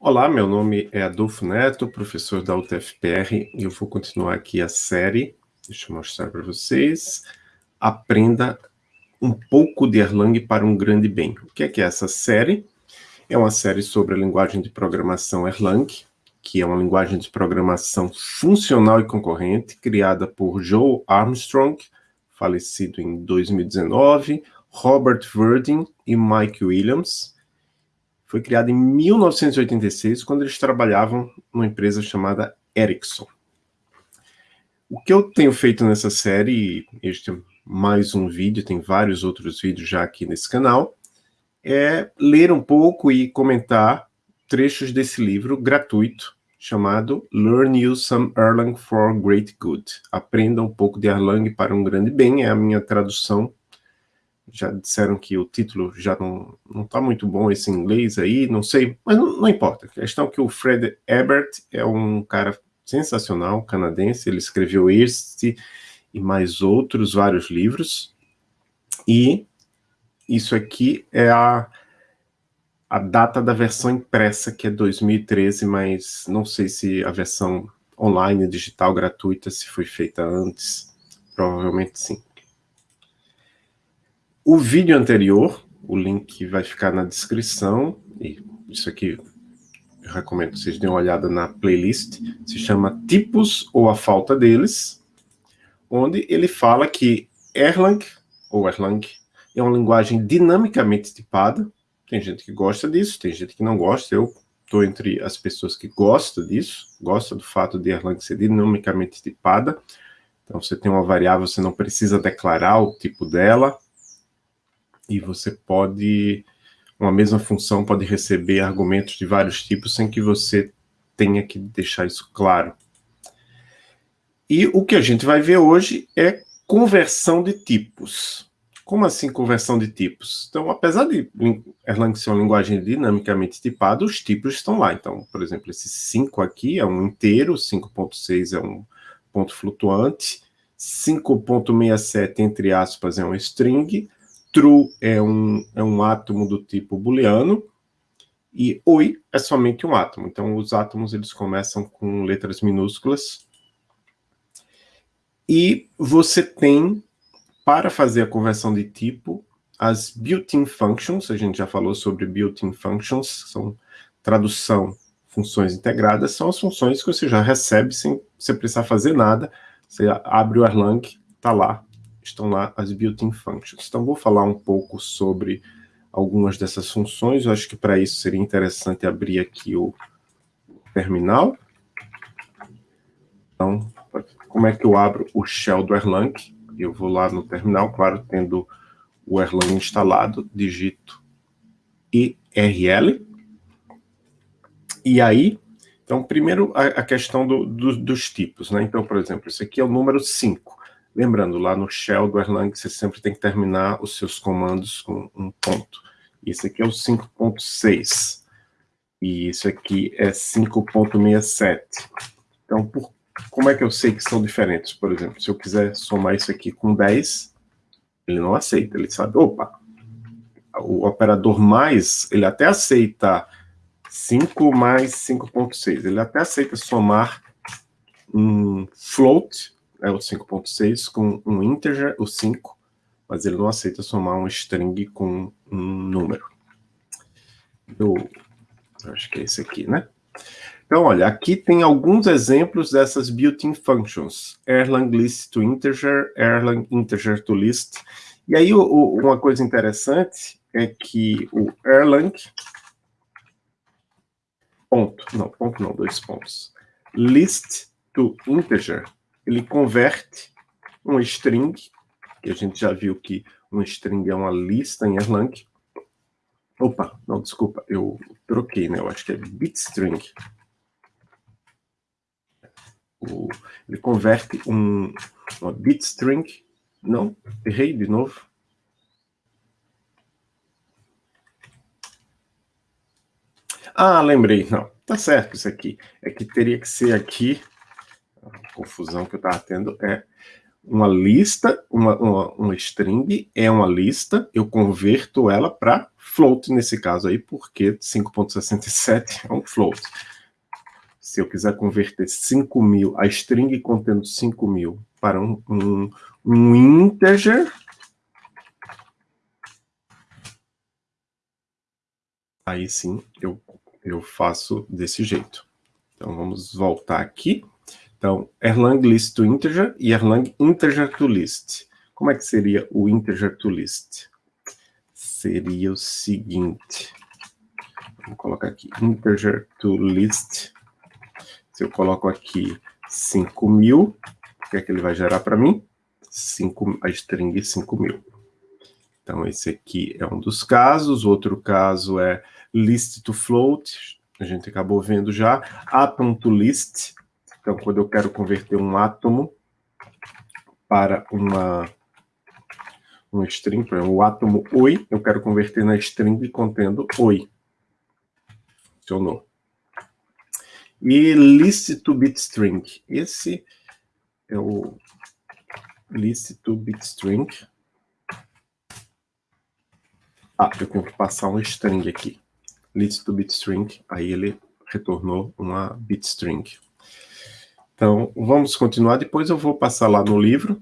Olá, meu nome é Adolfo Neto, professor da UTFPR, e eu vou continuar aqui a série, deixa eu mostrar para vocês, Aprenda um pouco de Erlang para um grande bem. O que é que é essa série? É uma série sobre a linguagem de programação Erlang, que é uma linguagem de programação funcional e concorrente, criada por Joe Armstrong, falecido em 2019, Robert Verdin e Mike Williams, foi criada em 1986, quando eles trabalhavam numa empresa chamada Ericsson. O que eu tenho feito nessa série, este é mais um vídeo, tem vários outros vídeos já aqui nesse canal, é ler um pouco e comentar trechos desse livro gratuito, chamado Learn You Some Erlang for Great Good. Aprenda um pouco de Erlang para um grande bem, é a minha tradução já disseram que o título já não não está muito bom esse inglês aí, não sei, mas não, não, importa. A questão é que o Fred Ebert é um cara sensacional, canadense, ele escreveu este e mais outros vários livros, e isso aqui é a, a data da versão impressa, que é 2013, mas não sei se a versão online, digital, gratuita, se foi feita antes, provavelmente sim. O vídeo anterior, o link vai ficar na descrição, e isso aqui eu recomendo que vocês deem uma olhada na playlist, se chama Tipos ou a Falta deles, onde ele fala que Erlang, ou Erlang, é uma linguagem dinamicamente tipada, tem gente que gosta disso, tem gente que não gosta, eu estou entre as pessoas que gostam disso, gosta do fato de Erlang ser dinamicamente tipada, então você tem uma variável, você não precisa declarar o tipo dela, e você pode, uma mesma função pode receber argumentos de vários tipos sem que você tenha que deixar isso claro. E o que a gente vai ver hoje é conversão de tipos. Como assim conversão de tipos? Então, apesar de Erlang ser uma linguagem dinamicamente tipada, os tipos estão lá. Então, por exemplo, esse 5 aqui é um inteiro, 5.6 é um ponto flutuante, 5.67, entre aspas, é um string, true é um, é um átomo do tipo booleano, e oi é somente um átomo. Então, os átomos eles começam com letras minúsculas. E você tem, para fazer a conversão de tipo, as built-in functions, a gente já falou sobre built-in functions, são tradução, funções integradas, são as funções que você já recebe sem você precisar fazer nada. Você abre o Erlang, está lá, estão lá as built-in functions. Então, vou falar um pouco sobre algumas dessas funções. Eu acho que para isso seria interessante abrir aqui o terminal. Então, como é que eu abro o shell do Erlang? Eu vou lá no terminal, claro, tendo o Erlang instalado, digito IRL. E aí, então, primeiro a, questão do, do, dos tipos, né? Então, por exemplo, esse aqui é o número 5. Lembrando, lá no shell do Erlang, você sempre tem que terminar os seus comandos com um ponto. Esse aqui é o 5.6. E isso aqui é 5.67. Então, por, como é que eu sei que são diferentes? Por exemplo, se eu quiser somar isso aqui com 10, ele não aceita. Ele sabe, opa, o operador mais, ele até aceita 5 mais 5.6. Ele até aceita somar um float, é o 5.6 com um integer, o 5, mas ele não aceita somar um string com um número. Eu, acho que é esse aqui, né? Então, olha, aqui tem alguns exemplos dessas built-in functions. Erlang list to integer, Erlang integer to list. E aí, o, o, uma coisa interessante é que o Erlang, ponto, não, ponto não, dois pontos, list to integer, ele converte um string, que a gente já viu que um string é uma lista em Erlang. Opa, não, desculpa, eu troquei, né? Eu acho que é bitstring. O, ele converte um uma bitstring. Não, errei de novo. Ah, lembrei, não, tá certo isso aqui. É que teria que ser aqui confusão que eu estava tendo é uma lista, uma, uma, uma string é uma lista, eu converto ela para float nesse caso aí, porque 5.67 é um float. Se eu quiser converter 5 mil, a string contendo 5 mil para um, um, um integer, aí sim eu, eu faço desse jeito. Então vamos voltar aqui. Então, Erlang list to integer e Erlang integer to list. Como é que seria o integer to list? Seria o seguinte. Vou colocar aqui integer to list. Se eu coloco aqui 5.000, o que é que ele vai gerar para mim? 5, a string 5.000. Então, esse aqui é um dos casos. Outro caso é list to float. A gente acabou vendo já. Atom to list então, quando eu quero converter um átomo para uma um string, por exemplo, o átomo oi, eu quero converter na string contendo oi. Funcionou. E list to bitstring. Esse é o list to bitstring. Ah, eu tenho que passar um string aqui. List to bitstring, aí ele retornou uma bitstring. Então, vamos continuar, depois eu vou passar lá no livro.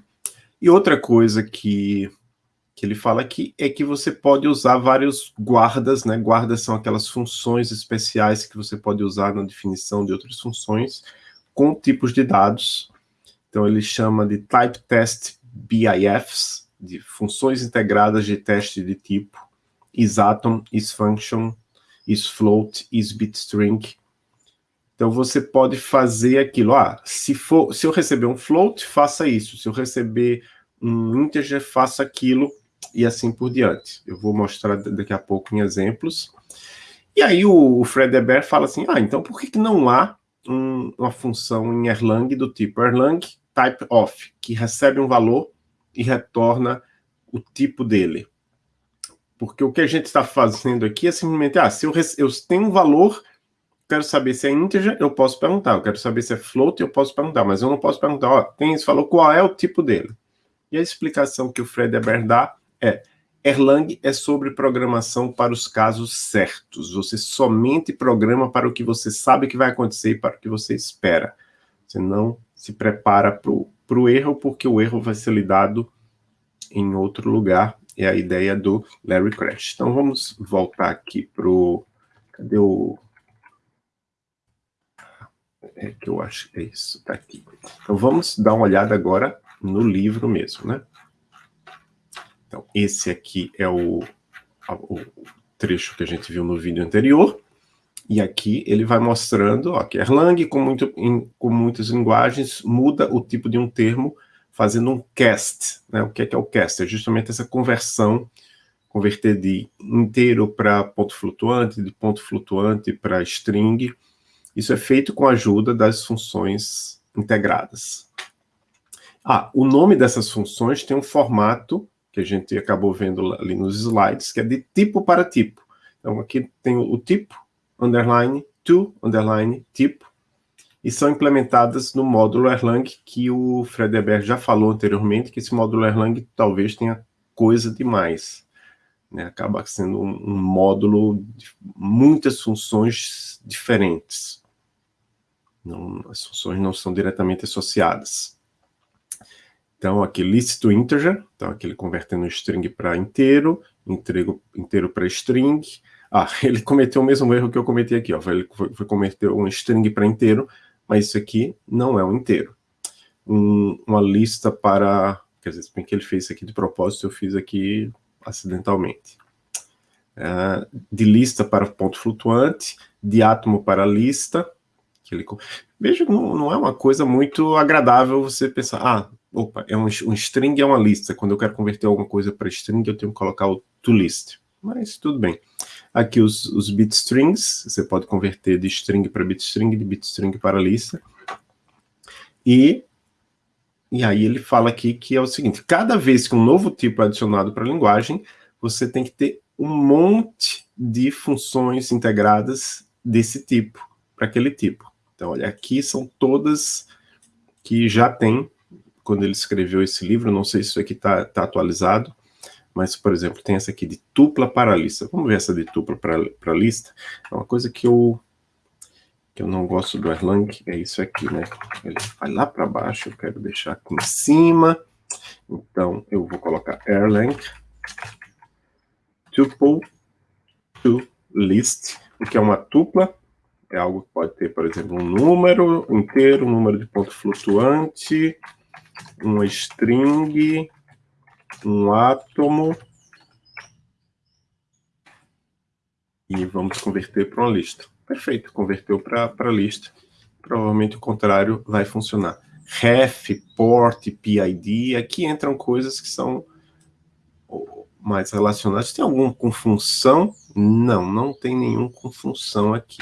E outra coisa que, que ele fala aqui é que você pode usar vários guardas, né? Guardas são aquelas funções especiais que você pode usar na definição de outras funções com tipos de dados. Então, ele chama de Type Test BIFs, de funções integradas de teste de tipo, isAtom, isFunction, isFloat, isBitString, então você pode fazer aquilo. Ah, se, for, se eu receber um float, faça isso. Se eu receber um integer, faça aquilo. E assim por diante. Eu vou mostrar daqui a pouco em exemplos. E aí o, o Fred Eber fala assim, ah, então por que, que não há um, uma função em Erlang do tipo Erlang type of, que recebe um valor e retorna o tipo dele? Porque o que a gente está fazendo aqui é simplesmente, ah, se eu, eu tenho um valor quero saber se é integer, eu posso perguntar. Eu quero saber se é float, eu posso perguntar. Mas eu não posso perguntar, ó, tem isso, falou qual é o tipo dele. E a explicação que o Fred Eber dá é, Erlang é sobre programação para os casos certos. Você somente programa para o que você sabe que vai acontecer e para o que você espera. Você não se prepara para o erro, porque o erro vai ser lidado em outro lugar. É a ideia do Larry Crash. Então vamos voltar aqui para o... Cadê o é que eu acho é isso, tá aqui. Então vamos dar uma olhada agora no livro mesmo, né? Então esse aqui é o, o trecho que a gente viu no vídeo anterior, e aqui ele vai mostrando ó, que Erlang, com, muito, em, com muitas linguagens, muda o tipo de um termo fazendo um cast. Né? O que é, que é o cast? É justamente essa conversão, converter de inteiro para ponto flutuante, de ponto flutuante para string, isso é feito com a ajuda das funções integradas. Ah, o nome dessas funções tem um formato que a gente acabou vendo ali nos slides, que é de tipo para tipo. Então, aqui tem o tipo, underline, to, underline, tipo, e são implementadas no módulo Erlang, que o Fredeberg já falou anteriormente, que esse módulo Erlang talvez tenha coisa demais. Né? Acaba sendo um, um módulo de muitas funções diferentes. Não, as funções não são diretamente associadas. Então, aqui, list to integer, então aqui ele convertendo string para inteiro, inteiro, inteiro para string. Ah, ele cometeu o mesmo erro que eu cometi aqui, ó. Ele foi, foi converter um string para inteiro, mas isso aqui não é um inteiro. Um, uma lista para... Quer dizer, bem que ele fez isso aqui de propósito, eu fiz aqui acidentalmente. Uh, de lista para ponto flutuante, de átomo para lista, que ele... Veja, não, não é uma coisa muito agradável você pensar, ah, opa, é um, um string é uma lista, quando eu quero converter alguma coisa para string, eu tenho que colocar o toList. Mas tudo bem. Aqui os, os bitstrings, você pode converter de string para bitstring, de bitstring para lista. E, e aí ele fala aqui que é o seguinte, cada vez que um novo tipo é adicionado para a linguagem, você tem que ter um monte de funções integradas desse tipo, para aquele tipo. Então, olha, aqui são todas que já tem quando ele escreveu esse livro, não sei se isso aqui está tá atualizado, mas, por exemplo, tem essa aqui de tupla para lista. Vamos ver essa de tupla para, para lista? É uma coisa que eu, que eu não gosto do Erlang, é isso aqui, né? Ele vai lá para baixo, eu quero deixar aqui em cima. Então, eu vou colocar Erlang tuple to list, o que é uma tupla, é algo que pode ter, por exemplo, um número inteiro, um número de ponto flutuante, uma string, um átomo e vamos converter para uma lista. Perfeito, converteu para lista. Provavelmente o contrário vai funcionar. Ref, port, PID, aqui entram coisas que são mais relacionadas. Tem algum com função? Não, não tem nenhum com função aqui.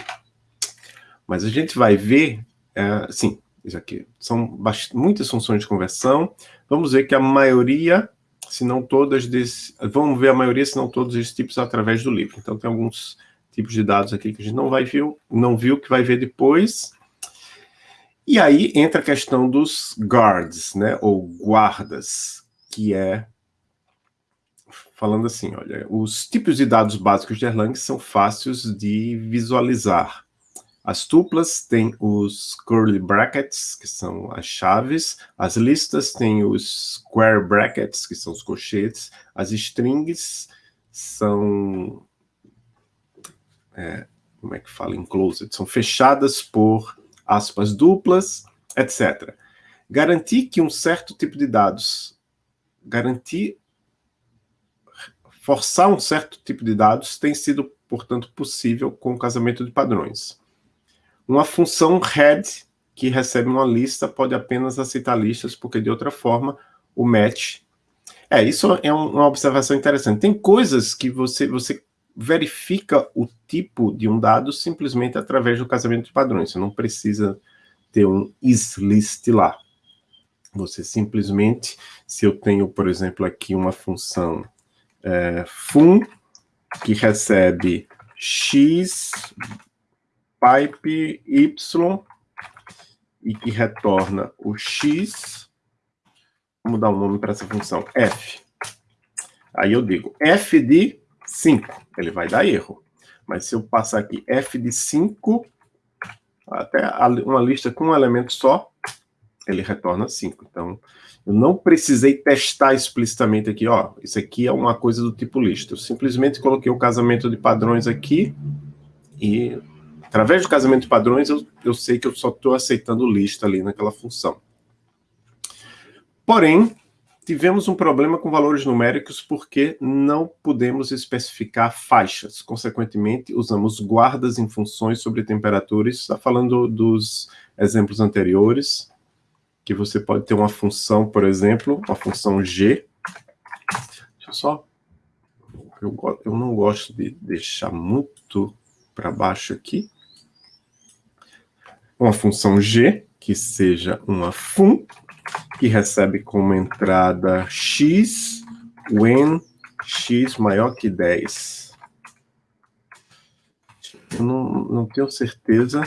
Mas a gente vai ver, é, sim, isso aqui são muitas funções de conversão. Vamos ver que a maioria se não todas desse, vamos ver a maioria, se não todos esses tipos através do livro. Então tem alguns tipos de dados aqui que a gente não vai viu, não viu que vai ver depois. E aí entra a questão dos guards, né, ou guardas, que é falando assim, olha, os tipos de dados básicos de Erlang são fáceis de visualizar. As tuplas têm os curly brackets, que são as chaves. As listas têm os square brackets, que são os colchetes. As strings são... É, como é que fala? Enclosed. São fechadas por aspas duplas, etc. Garantir que um certo tipo de dados... Garantir... Forçar um certo tipo de dados tem sido, portanto, possível com o casamento de padrões. Uma função head que recebe uma lista pode apenas aceitar listas, porque de outra forma o match... É, isso é uma observação interessante. Tem coisas que você, você verifica o tipo de um dado simplesmente através do casamento de padrões. Você não precisa ter um isList lá. Você simplesmente, se eu tenho, por exemplo, aqui uma função é, fun, que recebe x pipe y e que retorna o x, vamos dar um nome para essa função, f. Aí eu digo f de 5, ele vai dar erro. Mas se eu passar aqui f de 5, até uma lista com um elemento só, ele retorna 5. Então, eu não precisei testar explicitamente aqui, ó, isso aqui é uma coisa do tipo lista. Eu simplesmente coloquei o casamento de padrões aqui e Através do casamento de padrões, eu, eu sei que eu só estou aceitando lista ali naquela função. Porém, tivemos um problema com valores numéricos porque não podemos especificar faixas. Consequentemente, usamos guardas em funções sobre temperaturas. Está falando dos exemplos anteriores, que você pode ter uma função, por exemplo, uma função g. Deixa eu só... Eu, eu não gosto de deixar muito para baixo aqui uma função g, que seja uma fun, que recebe como entrada x, when x maior que 10. Eu não, não tenho certeza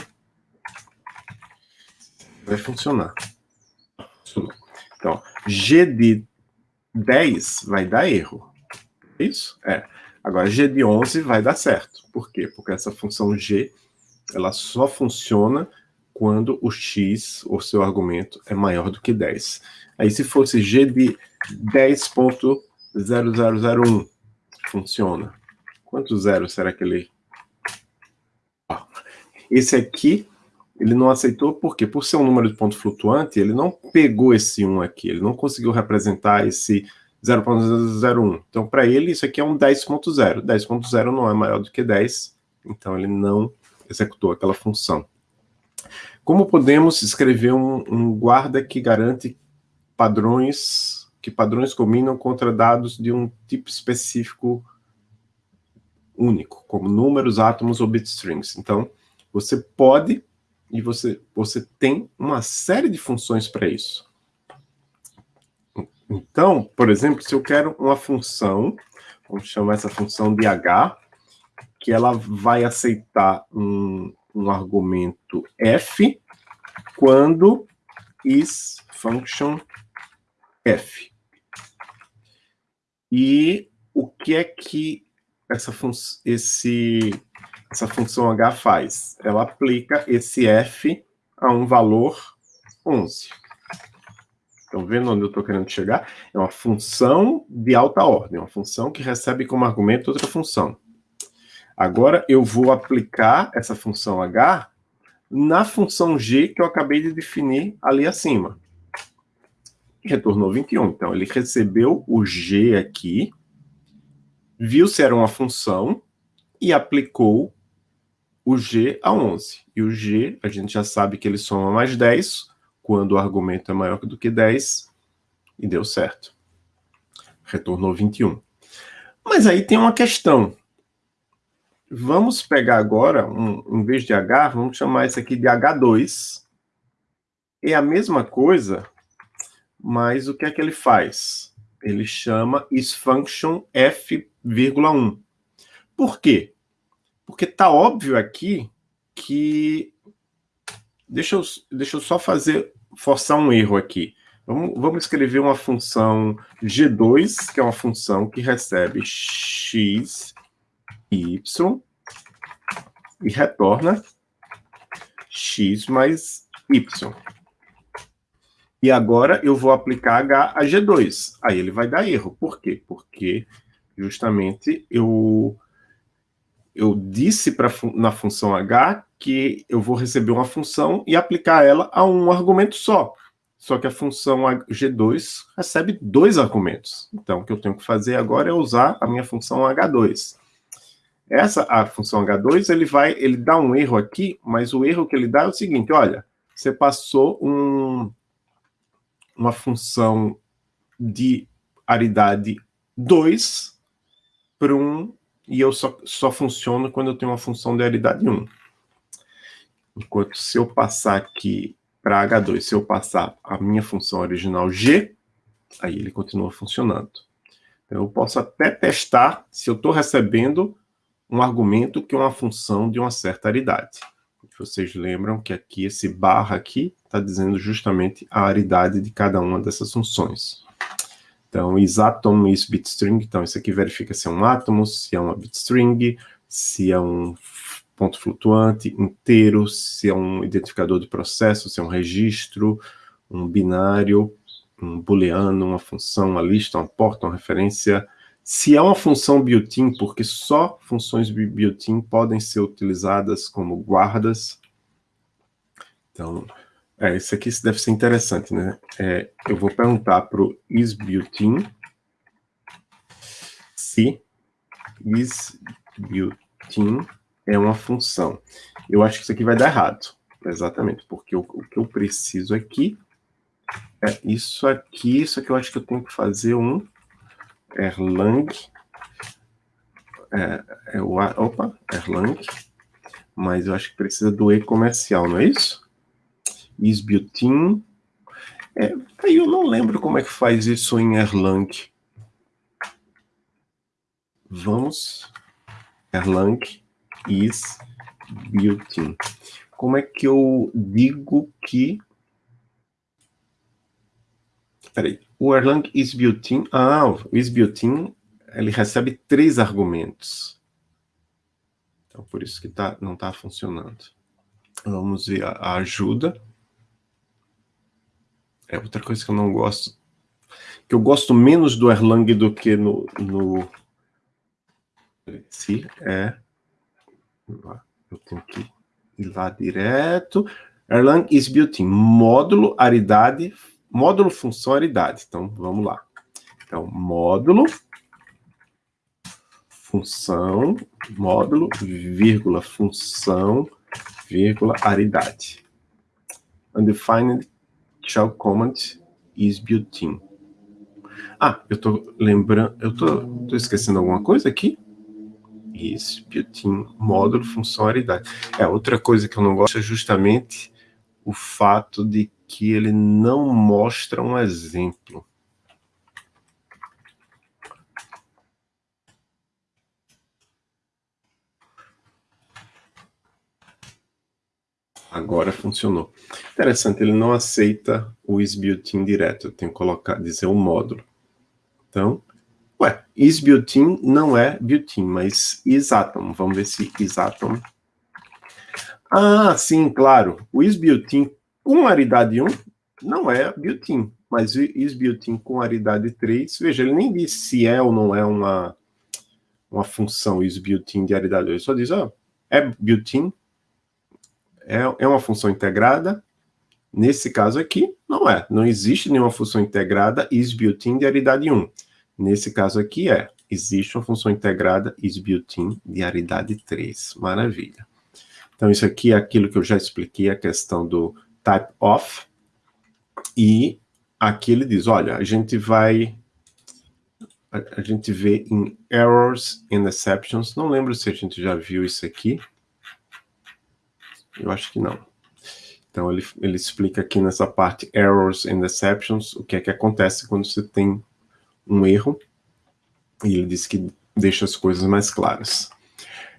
vai funcionar. Então, g de 10 vai dar erro. Isso? É. Agora, g de 11 vai dar certo. Por quê? Porque essa função g, ela só funciona quando o x, o seu argumento, é maior do que 10. Aí se fosse g de 10.0001, funciona. Quantos zeros será que ele... Esse aqui, ele não aceitou, por quê? Por ser um número de ponto flutuante, ele não pegou esse 1 aqui, ele não conseguiu representar esse 0.001. Então, para ele, isso aqui é um 10.0. 10.0 não é maior do que 10, então ele não executou aquela função. Como podemos escrever um, um guarda que garante padrões, que padrões combinam contra dados de um tipo específico único, como números, átomos ou bitstrings. Então, você pode e você, você tem uma série de funções para isso. Então, por exemplo, se eu quero uma função, vamos chamar essa função de h, que ela vai aceitar um, um argumento f quando is function F. E o que é que essa, fun esse, essa função H faz? Ela aplica esse F a um valor 11. Estão vendo onde eu estou querendo chegar? É uma função de alta ordem, uma função que recebe como argumento outra função. Agora eu vou aplicar essa função h na função g que eu acabei de definir ali acima. Retornou 21. Então, ele recebeu o g aqui, viu se era uma função e aplicou o g a 11. E o g, a gente já sabe que ele soma mais 10, quando o argumento é maior do que 10, e deu certo. Retornou 21. Mas aí tem uma questão. Vamos pegar agora, um, em vez de H, vamos chamar isso aqui de H2. É a mesma coisa, mas o que é que ele faz? Ele chama isFunction f,1. Por quê? Porque está óbvio aqui que... Deixa eu, deixa eu só fazer forçar um erro aqui. Vamos, vamos escrever uma função g2, que é uma função que recebe x, y, e retorna x mais y. E agora eu vou aplicar h a g2. Aí ele vai dar erro. Por quê? Porque justamente eu, eu disse pra, na função h que eu vou receber uma função e aplicar ela a um argumento só. Só que a função G2 recebe dois argumentos. Então, o que eu tenho que fazer agora é usar a minha função H2. Essa, a função H2, ele vai, ele dá um erro aqui, mas o erro que ele dá é o seguinte, olha, você passou um, uma função de aridade 2 para um, e eu só, só funciono quando eu tenho uma função de aridade 1. Enquanto se eu passar aqui para H2, se eu passar a minha função original G, aí ele continua funcionando. Então, eu posso até testar se eu estou recebendo um argumento que é uma função de uma certa aridade. Vocês lembram que aqui, esse barra aqui, está dizendo justamente a aridade de cada uma dessas funções. Então, isatom is bitstring, então isso aqui verifica se é um átomo, se é uma bitstring, se é um ponto flutuante, inteiro, se é um identificador de processo, se é um registro, um binário, um booleano, uma função, uma lista, uma porta, uma referência. Se é uma função built-in, porque só funções built-in podem ser utilizadas como guardas. Então, é, isso aqui deve ser interessante, né? É, eu vou perguntar para o isBuilt-in se isBuilt-in é uma função. Eu acho que isso aqui vai dar errado, exatamente, porque o, o que eu preciso aqui é isso aqui, isso aqui eu acho que eu tenho que fazer um Erlang, é, é o, opa, Erlang, mas eu acho que precisa do E comercial, não é isso? Isbuilt-in, é, aí eu não lembro como é que faz isso em Erlang. Vamos, Erlang, is. Como é que eu digo que... Peraí, o Erlang is built-in... Ah, o is built-in, ele recebe três argumentos. Então, por isso que tá, não está funcionando. Vamos ver a, a ajuda. É outra coisa que eu não gosto. Que eu gosto menos do Erlang do que no... no se é eu tenho que ir lá direto. Erlang is built-in. Módulo, aridade, módulo, função, aridade. Então, vamos lá. Então, módulo, função, módulo, vírgula, função, vírgula, aridade. Undefined shell command is built-in. Ah, eu tô lembrando, eu tô, tô esquecendo alguma coisa aqui? Isso, built-in, módulo, funcionalidade. É, outra coisa que eu não gosto é justamente o fato de que ele não mostra um exemplo. Agora funcionou. Interessante, ele não aceita o isbuilt-in direto. Eu tenho que colocar, dizer o um módulo. Então, ué, isbuilt-in não é built-in, mas isatom. Vamos ver se isatom... Ah, sim, claro. O isbuilt-in com aridade 1 não é built-in, mas o isbuilt-in com aridade 3, veja, ele nem diz se é ou não é uma, uma função isbuilt-in de aridade 2. Ele só diz, ó, é built-in, é, é uma função integrada, nesse caso aqui, não é. Não existe nenhuma função integrada is built-in de aridade 1. Nesse caso aqui é, existe uma função integrada is built-in de aridade 3. Maravilha. Então isso aqui é aquilo que eu já expliquei, a questão do type of, e aqui ele diz, olha, a gente vai a, gente vê em errors and exceptions, não lembro se a gente já viu isso aqui, eu acho que não. Então, ele, ele explica aqui nessa parte Errors and Exceptions, o que é que acontece quando você tem um erro, e ele diz que deixa as coisas mais claras.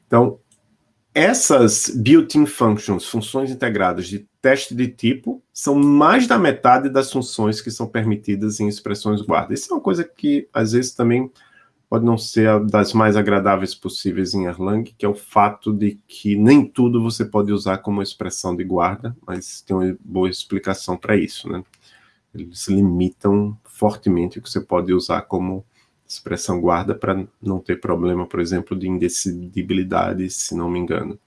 Então, essas built-in functions, funções integradas de teste de tipo, são mais da metade das funções que são permitidas em expressões guarda. Isso é uma coisa que, às vezes, também pode não ser das mais agradáveis possíveis em Erlang, que é o fato de que nem tudo você pode usar como expressão de guarda, mas tem uma boa explicação para isso, né? Eles limitam fortemente o que você pode usar como expressão guarda para não ter problema, por exemplo, de indecidibilidade, se não me engano.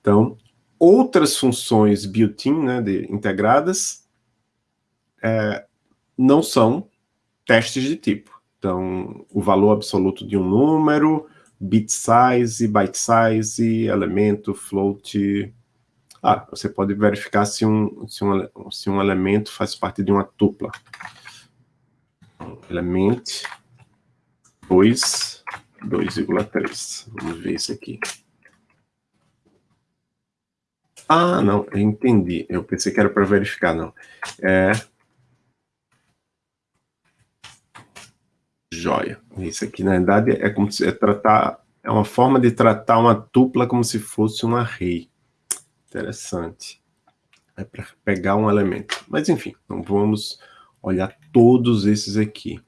Então, outras funções built-in, né, de, integradas, é, não são testes de tipo. Então, o valor absoluto de um número, bit size, byte size, elemento, float. Ah, você pode verificar se um, se um, se um elemento faz parte de uma tupla. Element 2, 2,3. Vamos ver isso aqui. Ah, não, eu entendi. Eu pensei que era para verificar, não. É Joia. Isso aqui, na verdade, é como se é tratar, é uma forma de tratar uma tupla como se fosse um array. Interessante. É para pegar um elemento. Mas, enfim, não vamos olhar todos esses aqui.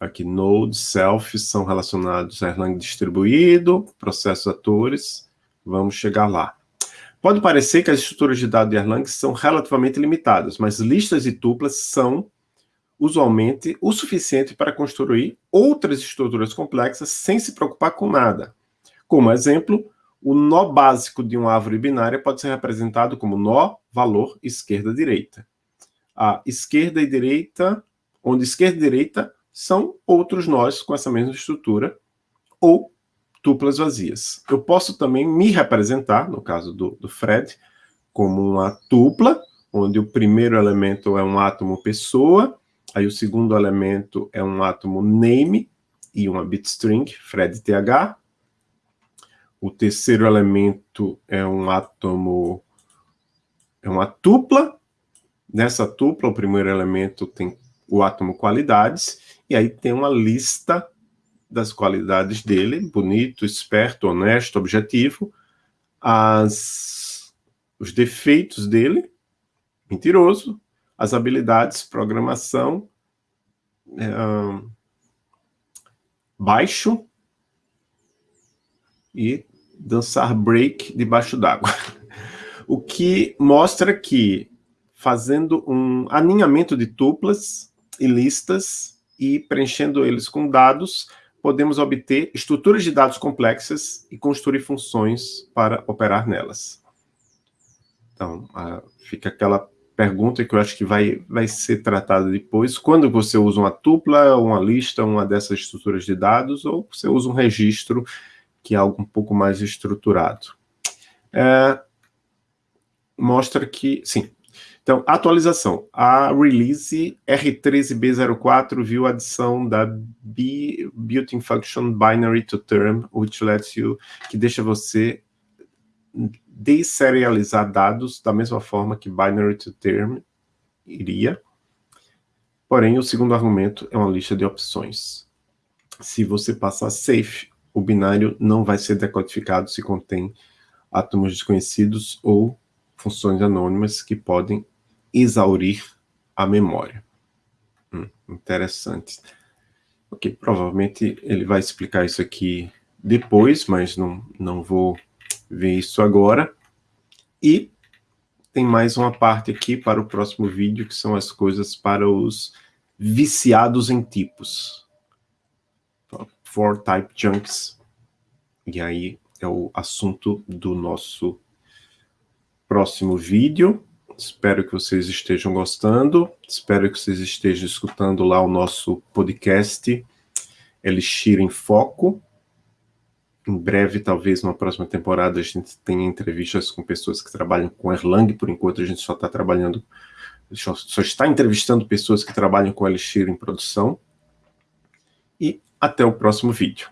Aqui, node, self, são relacionados a Erlang distribuído, processos atores. Vamos chegar lá. Pode parecer que as estruturas de dados de Erlang são relativamente limitadas, mas listas e tuplas são usualmente o suficiente para construir outras estruturas complexas sem se preocupar com nada. Como exemplo, o nó básico de uma árvore binária pode ser representado como nó, valor, esquerda-direita. A esquerda e direita, onde esquerda e direita são outros nós com essa mesma estrutura, ou tuplas vazias. Eu posso também me representar, no caso do, do Fred, como uma tupla, onde o primeiro elemento é um átomo pessoa, Aí o segundo elemento é um átomo name e uma bitstring, fredth. O terceiro elemento é um átomo, é uma tupla. Nessa tupla, o primeiro elemento tem o átomo qualidades, e aí tem uma lista das qualidades dele, bonito, esperto, honesto, objetivo, as, os defeitos dele, mentiroso, as habilidades, programação, é, baixo e dançar break debaixo d'água. O que mostra que, fazendo um aninhamento de tuplas e listas e preenchendo eles com dados, podemos obter estruturas de dados complexas e construir funções para operar nelas. Então, fica aquela pergunta que eu acho que vai, vai ser tratada depois, quando você usa uma tupla, uma lista, uma dessas estruturas de dados, ou você usa um registro, que é algo um pouco mais estruturado. É, mostra que, sim. Então, atualização. A release R13B04 viu a adição da built-in function binary to term, which lets you, que deixa você deserializar dados da mesma forma que binary to term iria. Porém, o segundo argumento é uma lista de opções. Se você passar safe, o binário não vai ser decodificado se contém átomos desconhecidos ou funções anônimas que podem exaurir a memória. Hum, interessante. Ok, provavelmente ele vai explicar isso aqui depois, mas não, não vou ver isso agora. E tem mais uma parte aqui para o próximo vídeo, que são as coisas para os viciados em tipos. For Type Junks. E aí é o assunto do nosso próximo vídeo. Espero que vocês estejam gostando. Espero que vocês estejam escutando lá o nosso podcast Elixir em Foco. Em breve, talvez, numa próxima temporada, a gente tenha entrevistas com pessoas que trabalham com Erlang. Por enquanto, a gente só está trabalhando, só está entrevistando pessoas que trabalham com Elixir em produção. E até o próximo vídeo.